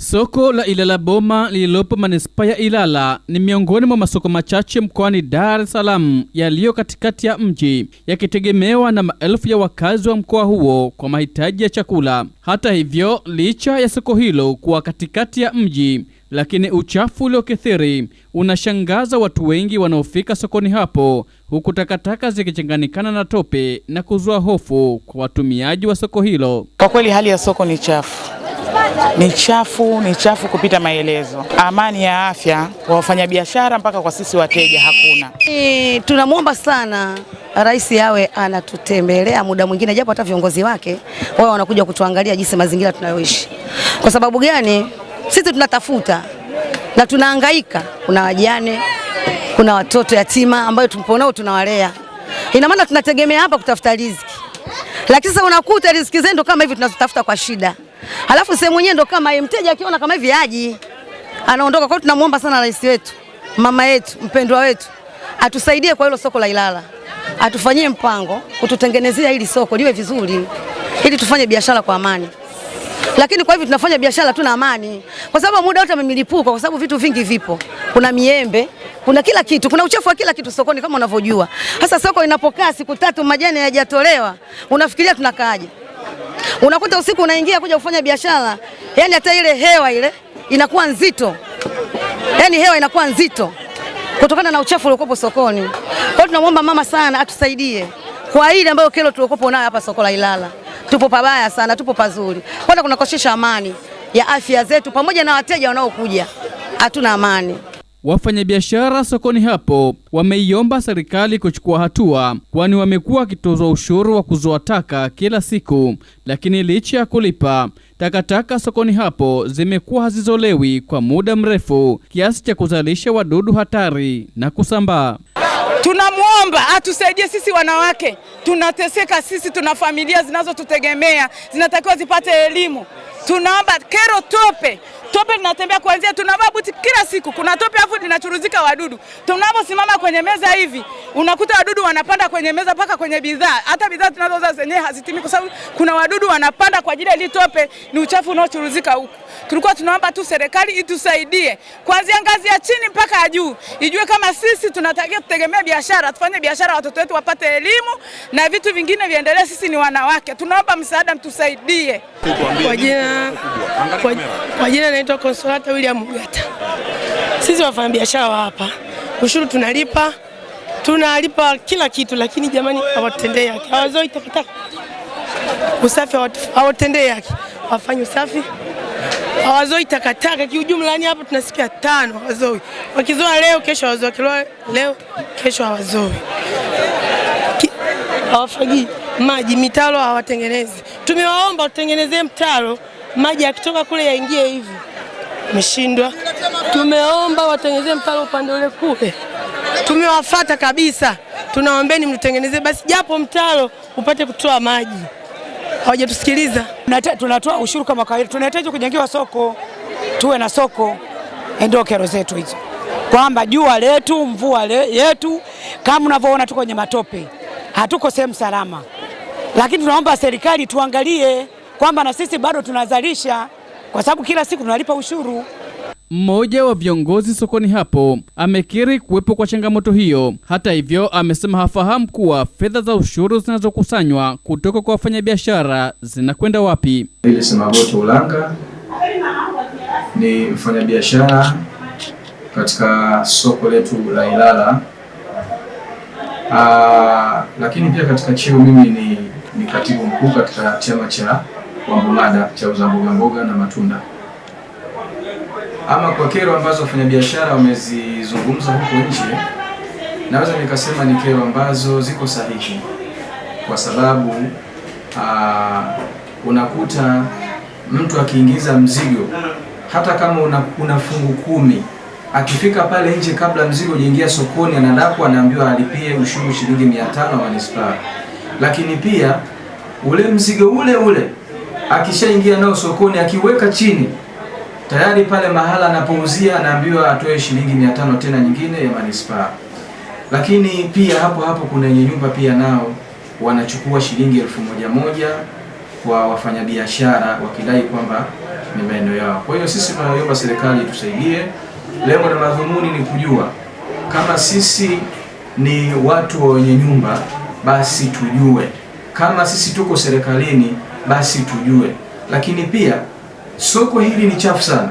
Soko la Ilala Boma lililopo manispaa ya Ilala ni miongoni mwa masoko machache mkoani Dar es Salaam yaliyo katikati ya mji yakitegemewa na maelfu ya wakazi wa mkoa huo kwa mahitaji ya chakula. Hata hivyo, licha ya soko hilo kuwa katikati ya mji, lakini uchafu uliokithiri unashangaza watu wengi wanaofika sokoni hapo, huku takataka zikichanganyikana na tope na kuzua hofu kwa watumiaji wa soko hilo. Kwa kweli hali ya soko ni chafu ni chafu, ni chafu kupita maelezo. Amani ya afya kwa wafanyabiashara mpaka kwa sisi wateja hakuna. E, tunamwomba sana rais awe anatutembelea muda mwingine, japo hata viongozi wake wao wanakuja kutuangalia jinsi mazingira tunayoishi. Kwa sababu gani? Sisi tunatafuta na tunahangaika, kuna wajane, kuna watoto yatima ambayo tupo nao tunawalea, ina maana tunategemea hapa kutafuta riziki, lakini sasa unakuta riziki zetu kama hivi tunazotafuta kwa shida Halafu sehemu yenyewe ndo kama yeye, mteja akiona kama hivi aji anaondoka. Kwa hiyo tunamwomba sana rais wetu, mama yetu, mpendwa wetu atusaidie kwa hilo soko la Ilala, atufanyie mpango kututengenezea hili soko liwe vizuri, ili tufanye biashara kwa amani. Lakini kwa hivi tunafanya biashara tuna amani, kwa sababu muda wote amemilipuka, kwa sababu vitu vingi vipo, kuna miembe kuna kila kitu, kuna uchafu wa kila kitu sokoni kama unavyojua. Sasa soko inapokaa siku tatu majani hayajatolewa, unafikiria tunakaaje? Unakuta usiku unaingia kuja kufanya biashara, yani hata ile hewa ile inakuwa nzito, yani hewa inakuwa nzito kutokana na uchafu uliokuwepo sokoni. Kwa hiyo tunamwomba mama sana atusaidie kwa ile ambayo kero tuliokuwepo nayo hapa soko la Ilala. Tupo pabaya sana, tupo pazuri, kwanza kunakosesha amani ya afya zetu pamoja na wateja wanaokuja, hatuna amani. Wafanyabiashara sokoni hapo wameiomba serikali kuchukua hatua, kwani wamekuwa wakitozwa ushuru wa kuzoa taka kila siku, lakini licha ya kulipa takataka sokoni hapo zimekuwa hazizolewi kwa muda mrefu kiasi cha kuzalisha wadudu hatari na kusambaa. Tunamwomba atusaidie sisi wanawake, tunateseka sisi, tuna familia zinazotutegemea zinatakiwa zipate elimu. Tunaomba kero tope tope linatembea kuanzia, tunavaa buti kila siku, kuna tope afu linachuruzika wadudu. Tunaposimama kwenye meza hivi, unakuta wadudu wanapanda kwenye meza mpaka kwenye bidhaa. Hata bidhaa tunazouza zenyewe hazitimi kwa sababu kuna wadudu wanapanda kwa ajili ya ile tope, ni uchafu unaochuruzika huku. Tulikuwa tunaomba tu serikali itusaidie kuanzia ngazi ya chini mpaka ya juu, ijue kama sisi tunatakiwa tutegemee biashara, tufanye biashara, watoto wetu wapate elimu na vitu vingine viendelee. Sisi ni wanawake, tunaomba msaada, mtusaidie. Kwa jina kwa jina naitwa Consolata William Mgata. Sisi wafanyabiashara wa hapa, ushuru tunalipa, tunalipa kila kitu, lakini jamani, hawatendei haki, hawazoi takataka, usafi hawatendei haki, wafanye usafi, hawazoi takataka. Kiujumla. Yani hapa tunasikia tano hawazoi, wakizoa leo, kesho hawazoi, wakiloa leo, kesho hawazoi, hawafagii maji, mitaro hawatengenezi. Tumewaomba tutengenezee mtaro. Maji yakitoka kule yaingie hivi, meshindwa. Tumeomba watengenezee mtaro upande ule kule, tumewafata kabisa, tunaombeni mtutengenezee basi japo mtaro upate kutoa maji, hawajatusikiliza. Tunatoa ushuru kama kawaida, tunahitaji kujengewa soko, tuwe na soko, ndio kero zetu hizo, kwamba jua letu, mvua le, yetu, kama unavyoona tuko kwenye matope, hatuko sehemu salama, lakini tunaomba serikali tuangalie kwamba na sisi bado tunazalisha kwa sababu kila siku tunalipa ushuru. Mmoja wa viongozi sokoni hapo amekiri kuwepo kwa changamoto hiyo. Hata hivyo, amesema hafahamu kuwa fedha za ushuru zinazokusanywa kutoka kwa wafanyabiashara zinakwenda wapi. Ile Ulanga ni mfanyabiashara katika soko letu la Ilala. Aa, lakini pia katika cheo mimi ni, ni katibu mkuu katika chama cha Wambumada cha uza mboga mboga na matunda. Ama kwa kero ambazo wafanyabiashara wamezizungumza huko nje, naweza nikasema ni kero ambazo ziko sahihi, kwa sababu aa, unakuta mtu akiingiza mzigo hata kama una, una fungu kumi akifika pale nje kabla mzigo ujaingia sokoni, anadakwa anaambiwa alipie ushuru shilingi mia tano wa manispaa, lakini pia ule mzigo ule ule akishaingia nao sokoni akiweka chini tayari pale mahala anapouzia anaambiwa atoe shilingi mia tano tena nyingine ya manispaa. Lakini pia hapo hapo kuna wenye nyumba pia nao wanachukua shilingi elfu moja moja kwa wafanyabiashara wakidai kwamba ni maeneo yao. Kwa hiyo sisi tunaomba serikali tusaidie. Lengo na madhumuni ni kujua kama sisi ni watu wenye nyumba, basi tujue kama sisi tuko serikalini, basi tujue. Lakini pia soko hili ni chafu sana,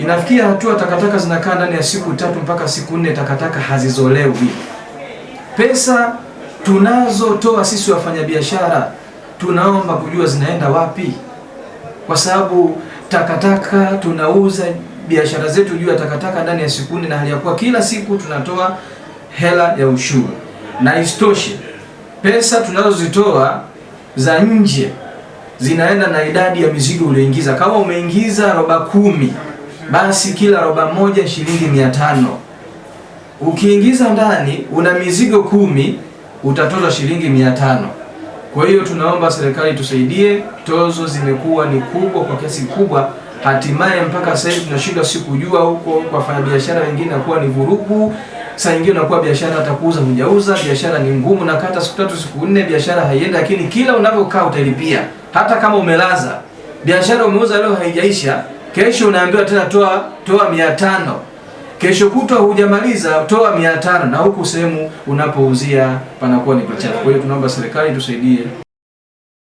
inafikia hatua takataka zinakaa ndani ya siku tatu mpaka siku nne, takataka hazizolewi. Pesa tunazotoa sisi wafanyabiashara, tunaomba kujua zinaenda wapi, kwa sababu takataka tunauza biashara zetu juu ya takataka ndani ya siku nne, na hali ya kuwa kila siku tunatoa hela ya ushuru, na isitoshe pesa tunazozitoa za nje zinaenda na idadi ya mizigo ulioingiza. Kama umeingiza roba kumi, basi kila roba moja shilingi mia tano. Ukiingiza ndani una mizigo kumi, utatoza shilingi mia tano. Kwa hiyo tunaomba serikali tusaidie, tozo zimekuwa ni kubwa kwa kiasi kikubwa, hatimaye mpaka sasa hivi tunashindwa si kujua huko kwa wafanyabiashara wengine nakuwa ni vurugu. Saa nyingine unakuwa biashara hata kuuza hujauza, biashara ni ngumu, na kata siku tatu siku nne biashara haiendi, lakini kila unavyokaa utalipia. Hata kama umelaza biashara umeuza leo haijaisha, kesho unaambiwa tena toa toa mia tano kesho kutwa hujamaliza toa mia tano na huku sehemu unapouzia panakuwa ni pachafu. Kwa hiyo tunaomba serikali tusaidie.